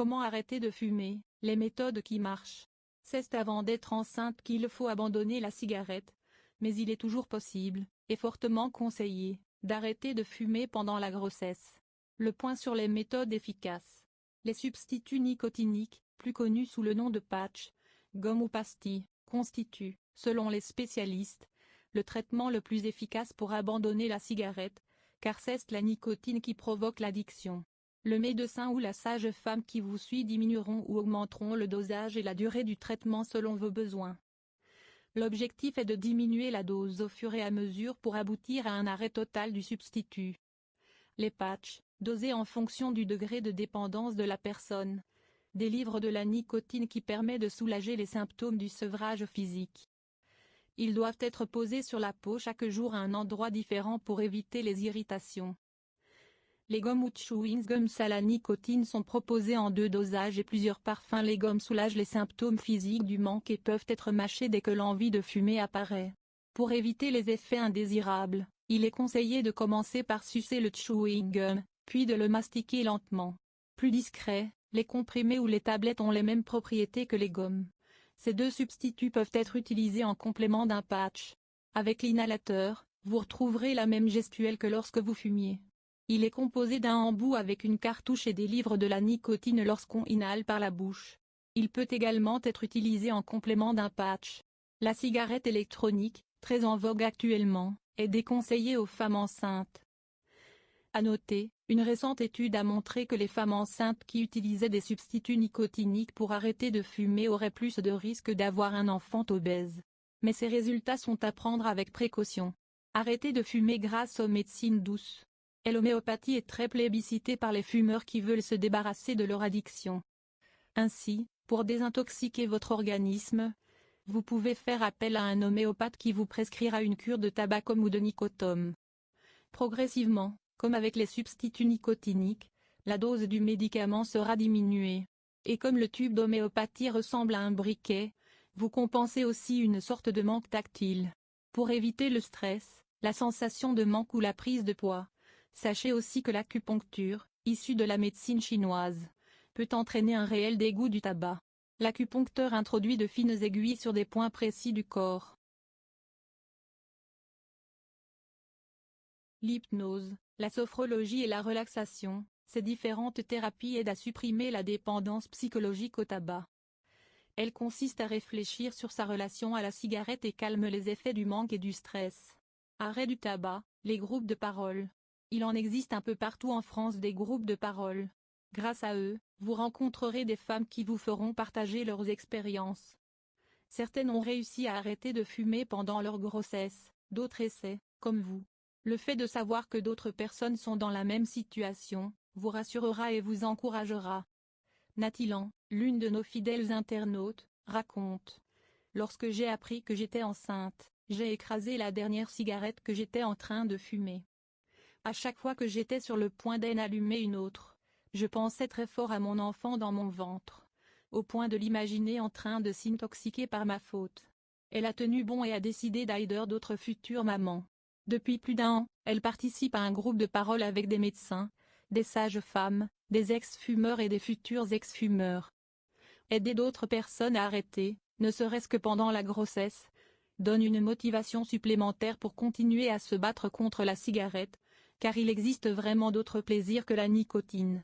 Comment arrêter de fumer? Les méthodes qui marchent. C'est avant d'être enceinte qu'il faut abandonner la cigarette, mais il est toujours possible, et fortement conseillé, d'arrêter de fumer pendant la grossesse. Le point sur les méthodes efficaces. Les substituts nicotiniques, plus connus sous le nom de patch, gomme ou pastille, constituent, selon les spécialistes, le traitement le plus efficace pour abandonner la cigarette, car c'est la nicotine qui provoque l'addiction. Le médecin ou la sage-femme qui vous suit diminueront ou augmenteront le dosage et la durée du traitement selon vos besoins. L'objectif est de diminuer la dose au fur et à mesure pour aboutir à un arrêt total du substitut. Les patchs, dosés en fonction du degré de dépendance de la personne, délivrent de la nicotine qui permet de soulager les symptômes du sevrage physique. Ils doivent être posés sur la peau chaque jour à un endroit différent pour éviter les irritations. Les gommes ou chewing gums à la nicotine sont proposés en deux dosages et plusieurs parfums. Les gommes soulagent les symptômes physiques du manque et peuvent être mâchés dès que l'envie de fumer apparaît. Pour éviter les effets indésirables, il est conseillé de commencer par sucer le chewing gum, puis de le mastiquer lentement. Plus discret, les comprimés ou les tablettes ont les mêmes propriétés que les gommes. Ces deux substituts peuvent être utilisés en complément d'un patch. Avec l'inhalateur, vous retrouverez la même gestuelle que lorsque vous fumiez. Il est composé d'un embout avec une cartouche et délivre de la nicotine lorsqu'on inhale par la bouche. Il peut également être utilisé en complément d'un patch. La cigarette électronique, très en vogue actuellement, est déconseillée aux femmes enceintes. À noter, une récente étude a montré que les femmes enceintes qui utilisaient des substituts nicotiniques pour arrêter de fumer auraient plus de risques d'avoir un enfant obèse. Mais ces résultats sont à prendre avec précaution. Arrêter de fumer grâce aux médecines douces. Et l'homéopathie est très plébiscitée par les fumeurs qui veulent se débarrasser de leur addiction. Ainsi, pour désintoxiquer votre organisme, vous pouvez faire appel à un homéopathe qui vous prescrira une cure de tabacum ou de nicotome. Progressivement, comme avec les substituts nicotiniques, la dose du médicament sera diminuée. Et comme le tube d'homéopathie ressemble à un briquet, vous compensez aussi une sorte de manque tactile. Pour éviter le stress, la sensation de manque ou la prise de poids, Sachez aussi que l'acupuncture, issue de la médecine chinoise, peut entraîner un réel dégoût du tabac. L'acupuncteur introduit de fines aiguilles sur des points précis du corps. L'hypnose, la sophrologie et la relaxation, ces différentes thérapies aident à supprimer la dépendance psychologique au tabac. Elle consiste à réfléchir sur sa relation à la cigarette et calme les effets du manque et du stress. Arrêt du tabac, les groupes de parole, il en existe un peu partout en France des groupes de parole. Grâce à eux, vous rencontrerez des femmes qui vous feront partager leurs expériences. Certaines ont réussi à arrêter de fumer pendant leur grossesse, d'autres essaient, comme vous. Le fait de savoir que d'autres personnes sont dans la même situation, vous rassurera et vous encouragera. Natilan, l'une de nos fidèles internautes, raconte. Lorsque j'ai appris que j'étais enceinte, j'ai écrasé la dernière cigarette que j'étais en train de fumer. À chaque fois que j'étais sur le point d'en allumer une autre, je pensais très fort à mon enfant dans mon ventre, au point de l'imaginer en train de s'intoxiquer par ma faute. Elle a tenu bon et a décidé d'aider d'autres futures mamans. Depuis plus d'un an, elle participe à un groupe de parole avec des médecins, des sages-femmes, des ex-fumeurs et des futurs ex-fumeurs. Aider d'autres personnes à arrêter, ne serait-ce que pendant la grossesse, donne une motivation supplémentaire pour continuer à se battre contre la cigarette, car il existe vraiment d'autres plaisirs que la nicotine.